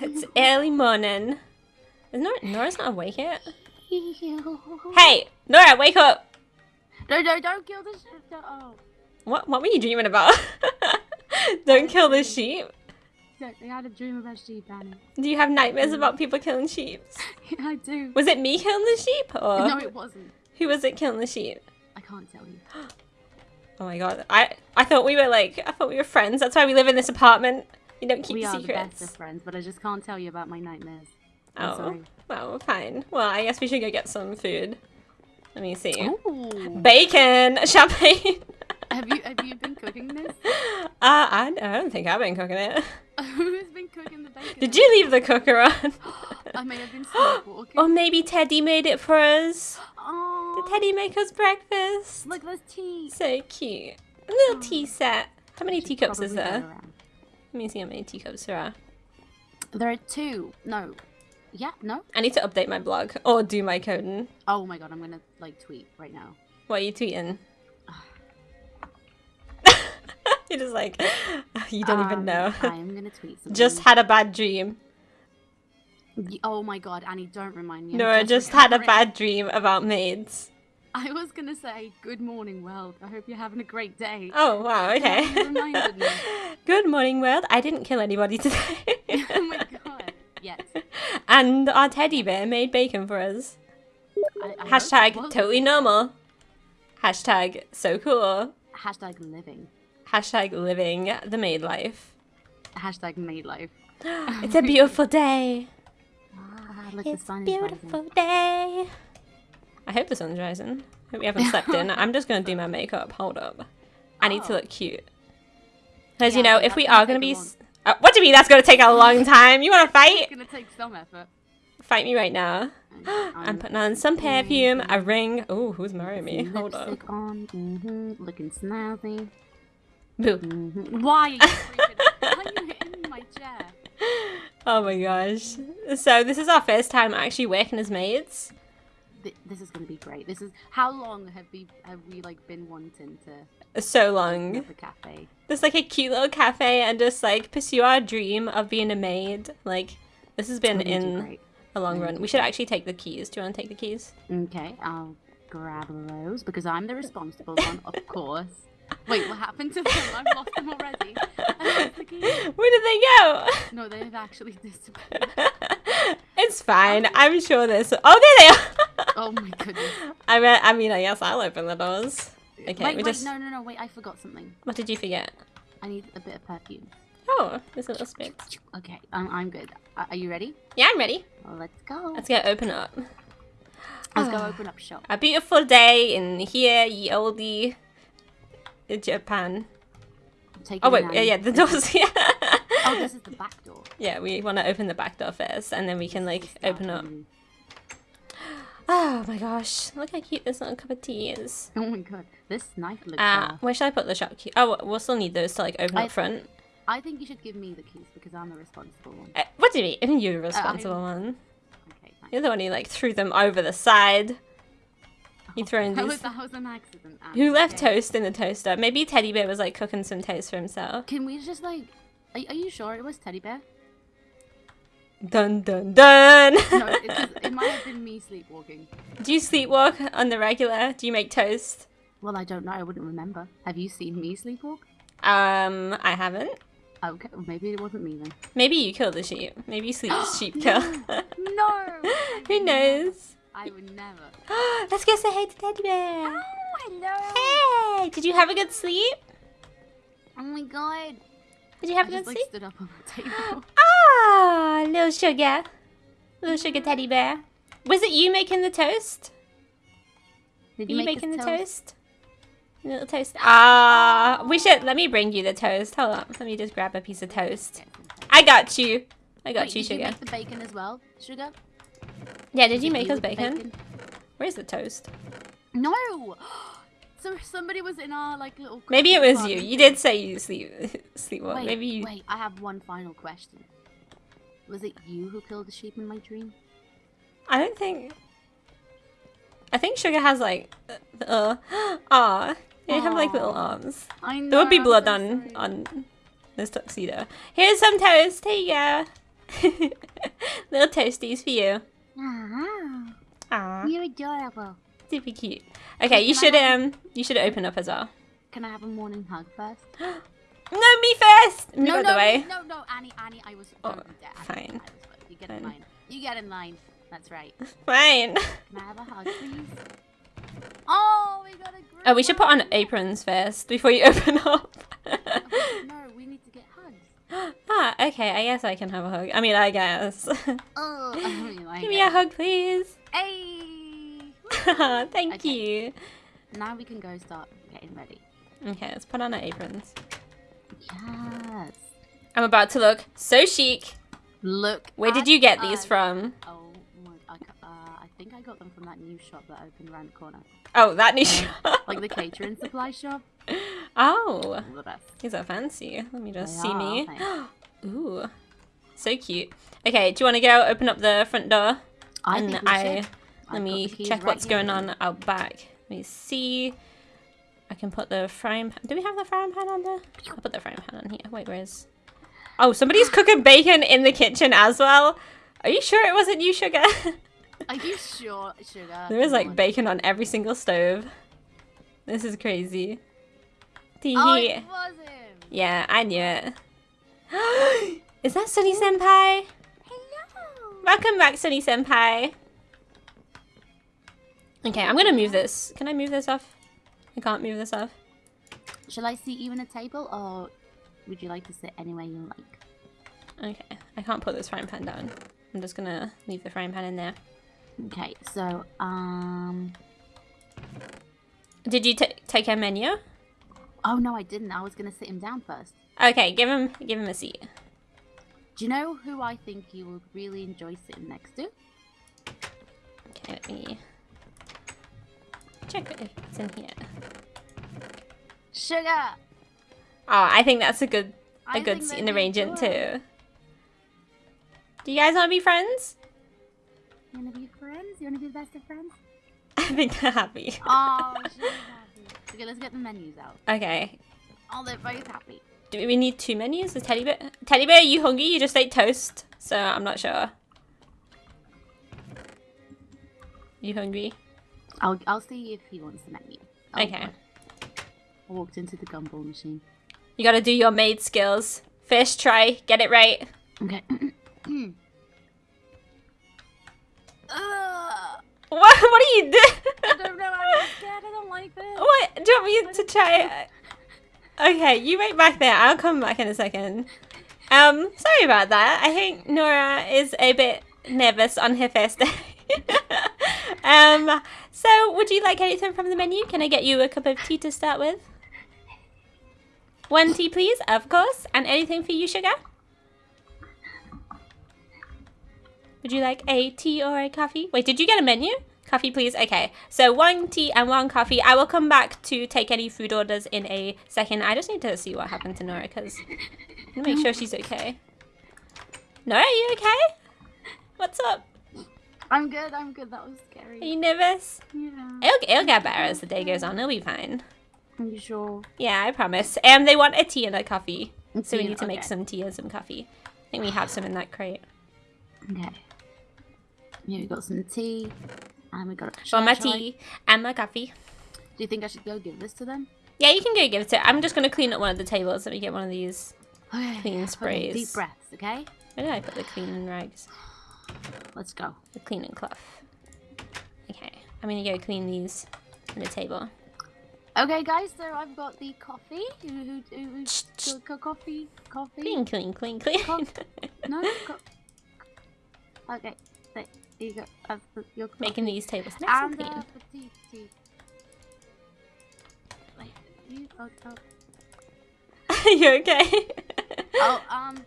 it's early morning. Is Nora, Nora's not awake yet? Hey, Nora, wake up! No, no, don't kill the sheep. Oh. What, what were you dreaming about? Don't kill the sheep. Yeah, I had a dream about sheep, Annie. Do you have nightmares mm. about people killing sheep? Yeah, I do. Was it me killing the sheep, or No, it wasn't. who was it killing the sheep? I can't tell you. Oh my god, I I thought we were like I thought we were friends. That's why we live in this apartment. You don't keep we are the secrets. best of friends, but I just can't tell you about my nightmares. oh, I'm sorry. well, fine. Well, I guess we should go get some food. Let me see. Ooh. Bacon, champagne. have you have you been cooking this? Uh, I, I don't think I've been cooking it. Who's been cooking the bacon? Did you leave the cooker on? I may have been sleepwalking. or maybe Teddy made it for us. Oh, Did Teddy make us breakfast? look, there's tea. So cute. A little tea set. How many teacups is there? Let me see how many teacups there are. There are two. No. Yeah, no. I need to update my blog or do my coding. Oh my god, I'm gonna like tweet right now. What are you tweeting? You're just like, you don't even Um, know. I'm gonna tweet something. just had a bad dream. Oh my god, Annie, don't remind me. No, I just had a bad dream about maids. I was gonna say, good morning, world. I hope you're having a great day. Oh, wow, okay. Reminded me. Good morning, world. I didn't kill anybody today. oh my god. Yes. and our teddy bear made bacon for us. I, I Hashtag totally normal. Hashtag so cool. Hashtag living. Hashtag living the maid life. Hashtag made life. It's a beautiful day. Ah, look, It's a beautiful rising. day. I hope the sun's rising. Hope we haven't slept in. I'm just gonna do my makeup. Hold up. I need to Oh. look cute. Because Yeah, you know, if we are gonna be. s- Uh, what do you mean that's gonna take a long time? You wanna fight? It's gonna take some effort. Fight me right now. I'm I'm putting on some perfume, a ring. Oh, who's marrying me? Hold on. on, hmm looking snazzy. Boo. hmm Why are you Why are you hitting my chair? Oh my gosh. So this is our first time actually working as maids. Th- This is gonna be great. This is how long have we have we like been wanting to So long. a cafe? Just like a cute little cafe and just like pursue our dream of being a maid. Like this has been We're gonna do in a long run. We should actually take the keys. Do you want to take the keys? Okay, I'll grab those because I'm the responsible one, of course. Wait, what happened to them? I've lost them already. The. Where did they go? No, they've actually disappeared. it's fine. I'm sure there's. Oh, there they are. Oh my goodness. I mean, I mean, I guess I'll open the doors. Okay, wait, we wait, just. no, no, no, wait, I forgot something. What did you forget? I need a bit of perfume. Oh, there's a little spit. Okay, I'm, I'm good. Are are you ready? Yeah, I'm ready. Well, let's go. Let's get open up. Let's go ah, open up shop. A beautiful day in here, ye oldie Japan. Take Oh wait, yeah, yeah, the doors. Yeah. Oh, this is the back door. yeah, we want to open the back door first, and then we can like open up. Oh my gosh, look how cute this little cup of tea is. Oh my god, this knife looks. Ah, Uh, where should I put the shop key? Oh, we'll still need those to like open I- up front. I think you should give me the keys because I'm the responsible one. Uh, what do you mean? You're the responsible one. Okay. You're the one who like threw them over the side. You throwing That these. was, that was an accident. Anne, Who left okay? toast in the toaster? Maybe Teddy Bear was like cooking some toast for himself. Can we just like? Are, are you sure it was Teddy Bear? Dun dun dun. No, it, just, it might have been me sleepwalking. Do you sleepwalk on the regular? Do you make toast? Well, I don't know. I wouldn't remember. Have you seen me sleepwalk? Um, I haven't. Okay, well, maybe it wasn't me then. Maybe you kill the sheep. Maybe you sleep sheep kill. No. I Who knows? I would never. Let's go say hey to Teddy Bear. Oh, hello. Hey, did you have a good sleep? Oh my god. Did you have I a just good like sleep? stood up on the table. Ah, little sugar. Little sugar teddy bear. Was it you making the toast? Did Were you make making the toast? toast? Little toast. Ah, we should. Let me bring you the toast. Hold on. Let me just grab a piece of toast. I got you. I got Wait, you, did you sugar. make the bacon as well, sugar? Yeah, did you Did make us with the bacon? Where's the toast? No. So somebody was in our like little. Maybe it was you. You did say you sleep sleepwalk. Wait, Maybe you. wait. I have one final question. Was it you who killed the sheep in my dream? I don't think. I think Sugar has like, uh, ah, they have like little arms. I know. There would be blood so on on this tuxedo. Here's some toast. Here you go. Little toasties for you. Ah, Aw, you're adorable. super cute. Okay, you Can I should have- um, you should open up as well. Can I have a morning hug first? No, me first. Move no, no, the way. no, no, Annie, Annie, I was. Oh, don't do that, Annie. fine. Was- You get Fine. in line. You get in line. That's right. Fine. Can I have a hug, please? Oh, we got a group Oh, we should put on aprons first before you open up. No, we need to get hugs. ah, okay. I guess I can have a hug. I mean, I guess. Oh, I mean, like Give me a hug, please. Hey. Thank Okay. you. Now we can go start getting ready. Okay, let's put on our aprons. Yes. I'm about to look so chic. Look. Where did you get these from? Oh my! I, uh, I think I got them from that new shop that opened around the corner, Oh, that new Um, like the catering supply shop. Oh, these are fancy. Let me just They see are, me. Ooh, so cute. Okay, do you want to go open up the front door? I and I should. let I've me check right what's here. going on out back. Let me see. I can put the frying pan. Do we have the frying pan on there? I'll put the frying pan on here. Wait, where's? Oh, somebody's cooking bacon in the kitchen as well. Are you sure it wasn't you, Sugar? Are you sure, sugar? there is like bacon on every single stove. This is crazy. Tee Oh, it was him. Yeah, I knew it. is that Sunny Senpai? Hello. Welcome back, Sunny Senpai. Okay, I'm gonna move this. Can I move this off? I can't move this up. Shall I seat you in a table, or would you like to sit anywhere you like? Okay, I can't put this frying pan down. I'm just gonna leave the frying pan in there. Okay, so um. Did you ta take a menu? Oh no, I didn't. I was gonna sit him down first. Okay, give him give him a seat. Do you know who I think you would really enjoy sitting next to? Okay, let me check if it's in here. Sugar. Oh, I think that's a good a I good think seat that'd in the be too. Do you guys want to be friends? You wanna be friends? You wanna be the best of friends? I think they're happy. Oh, she's happy. Okay, let's get the menus out. Okay. Oh, they're both happy. Do we need two menus? Is Teddy Bear? Teddy Bear, are you hungry? You just ate toast, so I'm not sure. You hungry? I'll I'll see if he wants the menu. Oh, Okay. God. I walked into the gumball machine. You gotta do your maid skills. First try, get it right. Okay. Ugh, What? What are you doing? I don't know. I'm scared. I don't like this. what? Do you want me to try? Okay, you wait back there. I'll come back in a second. Um, sorry about that. I think Nora is a bit nervous on her first day. um, so would you like anything from the menu? Can I get you a cup of tea to start with? One tea, please, of course. And anything for you, sugar? Would you like a tea or a coffee? Wait, did you get a menu? Coffee, please. Okay, so one tea and one coffee. I will come back to take any food orders in a second. I just need to see what happened to Nora because make sure she's okay. Nora, are you okay? What's up? I'm good. I'm good. That was scary. Are you nervous? Yeah. It'll, it'll get better as the day goes on. It'll be fine. Are you sure? Yeah, I promise. Um, they want a tea and a coffee, so we need to make some tea and some coffee. I think we have some in that crate. Okay. Yeah, we got some tea, and we got. Shall my I- shall I- tea and my coffee. Do you think I should go give this to them? Yeah, you can go give it to. I'm just gonna clean up one of the tables. Let me get one of these. Okay. Clean sprays. Deep breaths. Okay. Where did I put the cleaning rags? Let's go. The cleaning cloth. Okay, I'm gonna go clean these on the table. Okay, guys. So I've got the coffee. Who who who? co- co- coffee. Coffee. Clean, clean, clean, clean. Co- No. Co- okay. There you go. That's the, your coffee. Making these tables nice and and clean. uh, the tea. Tea. Wait. You. Oh. Oh. you okay? oh um.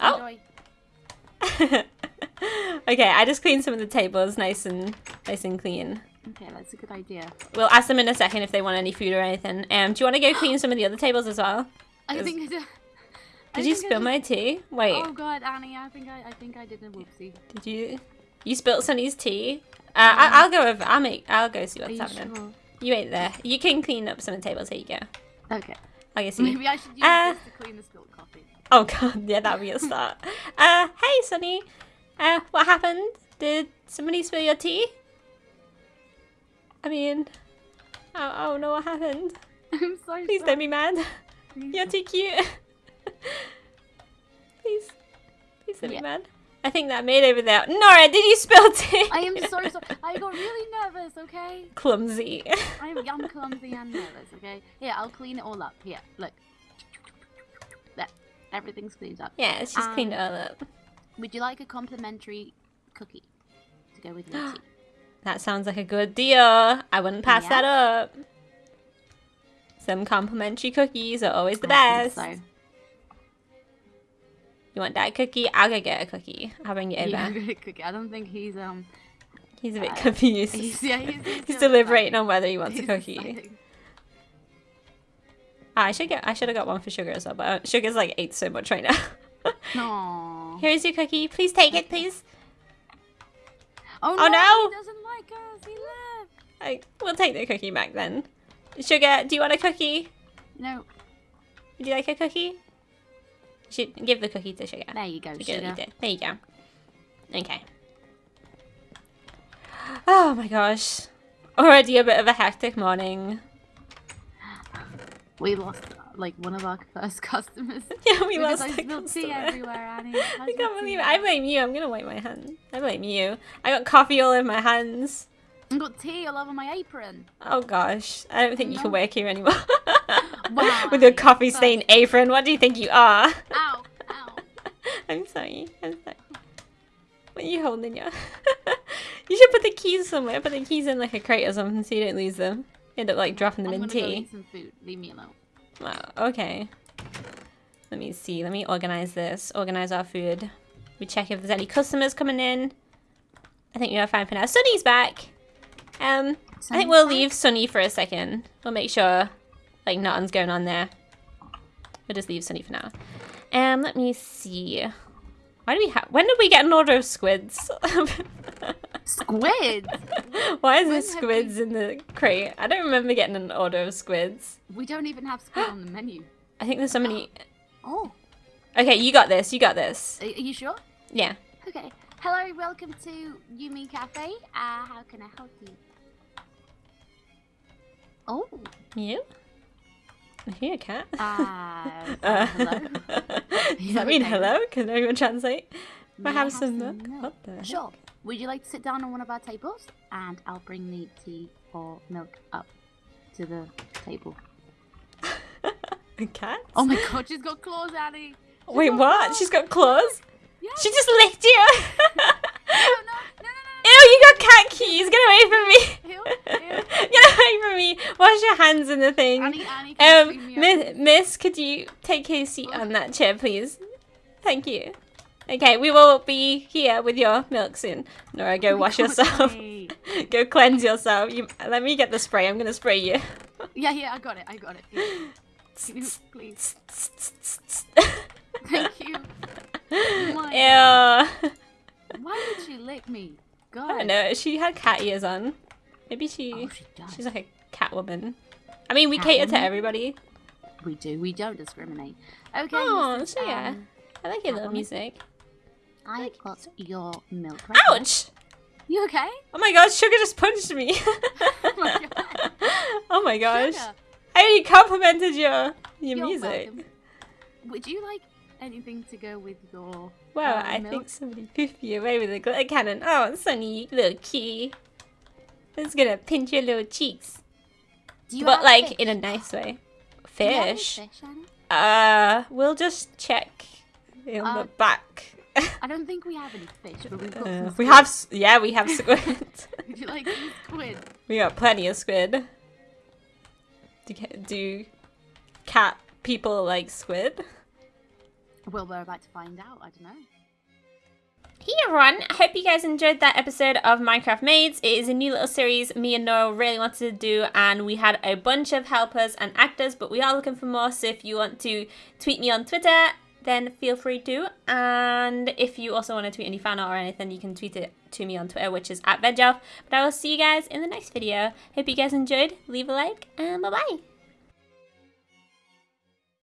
Oh. Enjoy. okay, I just cleaned some of the tables nice and nice and clean. Okay, that's a good idea. We'll ask them in a second if they want any food or anything. Um, do you want to go clean some of the other tables as well? I think I did. I Did you spill my tea? Wait, Oh god, Annie, I think I, I think I did a whoopsie. did you? You spilt Sunny's tea. Uh, I, I'll go over. I'll make. I'll go see what's you happening. sure? You ain't there. You can clean up some of the tables. Here you go. Okay. I guess. Maybe I should use Uh, this to clean the spilled coffee. Oh god, yeah, that'd be a start. Uh, hey, Sunny. Uh, what happened? Did somebody spill your tea? I mean, I, I don't know what happened. I'm so Please sorry. don't be mad. You're too cute. please, please don't Yeah. be mad. I think that maid over there. Nora, did you spill tea? I am so sorry. I got really nervous, okay? clumsy. I'm, I'm clumsy and nervous, okay? Here, I'll clean it all up. Here, look. Everything's cleaned up. yeah, she's cleaned it Um, all up. Would you like a complimentary cookie to go with your tea? That sounds like a good deal. I wouldn't pass Yeah. that up. Some complimentary cookies are always the I best. think You want that cookie? I'll go get a cookie. I'll bring it So. over. Yeah, good cookie. I don't think he's um. He's a bit Uh, confused. He's, yeah, he's, he's, He's deliberating like- on whether he wants a cookie. Ah, I should get. I should have got one for sugar as well, but uh, sugar's like ate so much right now. No. Here's your cookie. Please take it, please. Oh, Oh, no! no! He doesn't like us. He left. I, we'll take the cookie back then. Sugar, do you want a cookie? No. Would you like a cookie? Should give the cookie to sugar. There you go, Sugar, sugar. There you go. Okay. Oh my gosh. Already a bit of a hectic morning. We lost like one of our first customers. Yeah, we lost I the spilled tea everywhere, Annie. I can't believe it. I blame you. I'm gonna wipe my hands. I blame you. I got coffee all over my hands. I got tea all over my apron. Oh gosh. I don't think you can work here anymore. With your coffee stained apron. What do you think you are? Ow! Ow! I'm sorry. I'm sorry. What are you holding in your... you should put the keys somewhere. Put the keys in like a crate or something so you don't lose them. End up like dropping them I'm in gonna go tea. eat some food. Leave me alone. Wow, okay. Let me see. Let me organize this. Organize our food. We check if there's any customers coming in. I think we are fine for now. Sunny's back. Um, I think we'll back? leave Sunny for a second. We'll make sure like nothing's going on there. We'll just leave Sunny for now. Um, let me see. Why do we have? When did we get an order of squids? Squid. Why is there When we- squids in the crate? I don't remember getting an order of squids. we don't even have squid on the menu. I think there's so many. Oh, Okay, you got this. You got this. are, you sure? Yeah. Okay. Hello, welcome to Yumi Cafe. Uh, how can I help you? Oh, You? I hear cat. uh, Uh, hello. Does that mean hello? Can anyone translate? Have some milk. milk? What the? heck? Would you like to sit down on one of our tables? And I'll bring the tea or milk up to the table. A cat? Oh my god, she's got claws, Annie! She's Wait, what? claws. She's got claws? Yeah. She just licked you! No, no, no, no, Ew, you got cat keys! Get away from me! Ew, ew. Get away from me! Wash your hands in the thing. Annie, Annie, Um, miss, miss, could you take a seat on that chair, please? Thank you. Okay, we will be here with your milk soon. Nora, go Oh wash God, yourself. Go cleanse yourself. You, let me get the spray. I'm gonna spray you. Yeah, yeah, I got it, I got it. Please? Thank you. My Ew. Why did she lick me? God. I don't know. She had cat ears on. Maybe she. Oh, she does. she's like a cat woman. I mean, we Cat cater to everybody. We do. We don't discriminate. Okay. Oh, so yeah. um, I like your little music. I got your milk. Right. Ouch! You okay? Oh my god, Sugar just punched me. Oh my god. oh my gosh. Sugar, I already complimented your your you're music. welcome. Would you like anything to go with your? Wow, uh, I milk? think somebody poofed you away with a glitter cannon. Oh, Sunny, little kitty. It's gonna pinch your little cheeks. Do you but like fish? in a nice way. Do you have any Fish? fish, Uh, we'll just check in Uh, the back. I don't think we have any fish, but we've got Uh, some we have, yeah, we have squid. Would you like some squid? we got plenty of squid. Do, do cat people like squid? Well, we're about to find out. I don't know. Hey everyone, I hope you guys enjoyed that episode of Minecraft Maids. It is a new little series me and Noah really wanted to do and we had a bunch of helpers and actors but we are looking for more so if you want to tweet me on Twitter then feel free to and if you also want to tweet any fan art or anything you can tweet it to me on Twitter which is at VegOff. But I will see you guys in the next video. Hope you guys enjoyed, leave a like and bye bye!